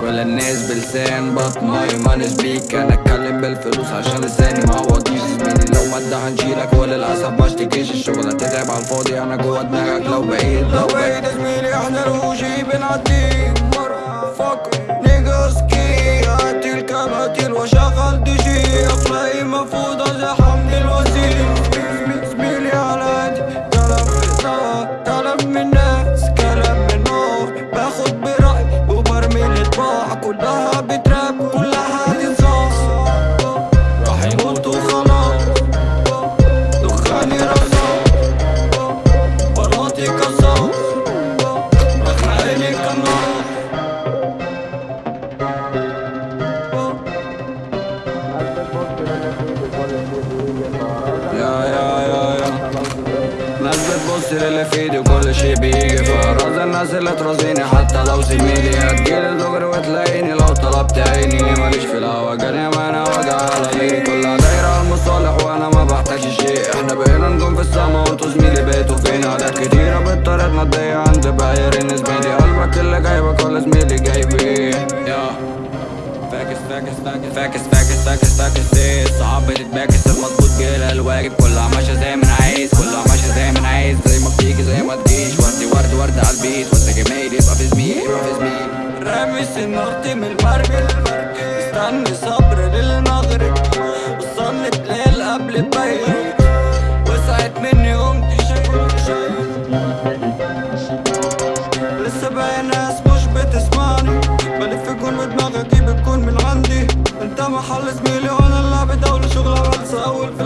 كل الناس بلسان بطن ماي ماني سبيك أنا أتكلم بالفلوس عشان لساني ما عوضيش زميلي. لو مادة هنشيلك وللأسف ما اشتكيش. الشغل هتتعب على الفاضي أنا جوه دماغك. لو بعيد لو بعيد زميلي إحنا روجي بنعدي. مرة فكر نيجا سكي هاتي الكباتيل وشغل دي جي أخلاقي مفروضة زي حمد الوزير. زميلي على قدي كلام في كلام الطباع كلها ناس بتبص للي في ايدي وكل شي بيجي فراز الناس اللي ترازيني حتى لو زميلي هتجيلي دغري وتلاقيني لو طلبت عيني. ماليش في الهوا جاني ما أنا وجع على مين كلها دايرة المصالح وأنا ما بحتاجش شيء. إحنا بقينا نجوم في السما وانتوا زميلي بقيتوا فين عادات كتيرة بطريقتنا تضيع عند بايرين زميلي قلبك اللي جايبك ولا زميلي جايبين يا. فاكس فاكس فاكس فاكس فاكس فاكس فاكس إيه صعب تتباكس المظبوط جيلها الواجب. كلها ماشية زي ما سنارتي من المرمي مستني صبر للمغرب. وصلي بليل قبل بيروت وسعت مني قمت شايف لسه باقي ناس مش بتسمعني. بلف جون بدماغي أجيب الكون من عندي. انت محل زميلي وأنا اللي بدولة شغلة بنسى أول في